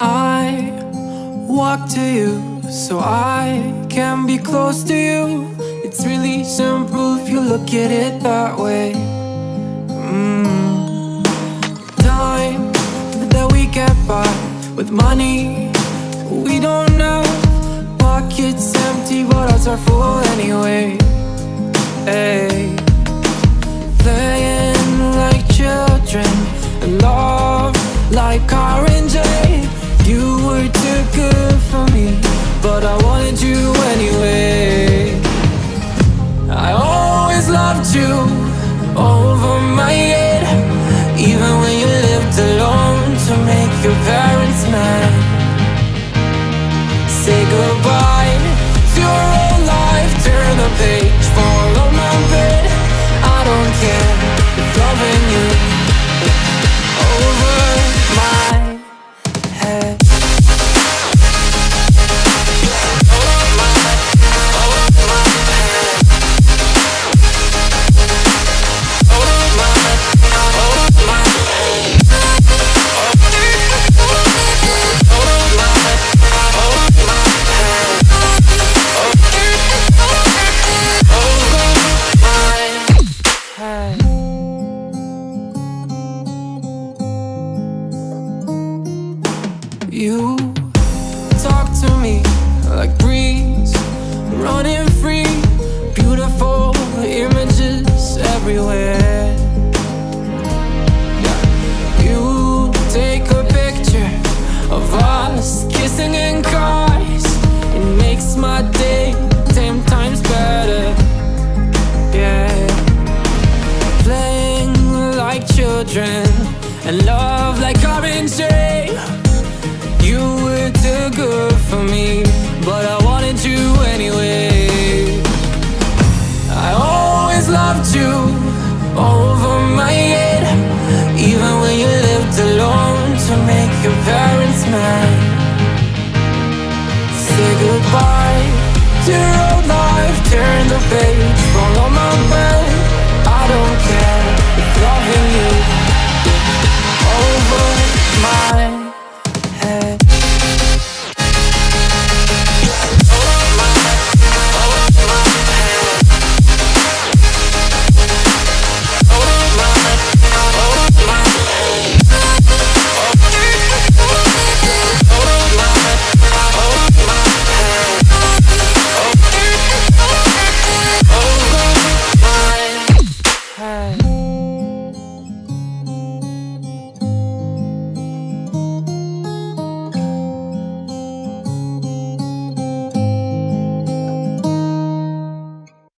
I walk to you so I can be close to you. It's really simple if you look at it that way. Mm. Time that we get by with money we don't know. Pockets empty, but hearts are full anyway. Hey. Loved you over my head, even when you lived alone to make your parents mad. Say goodbye You. Talk to me like breeze, running free, beautiful images everywhere. You take a picture of us kissing in cars, it makes my day ten times better. Yeah. Playing like children and love like orange You were too good for me, but I wanted you anyway. I always loved you over my head, even when you lived alone to make your parents mad. Say goodbye to your old life, turn the page.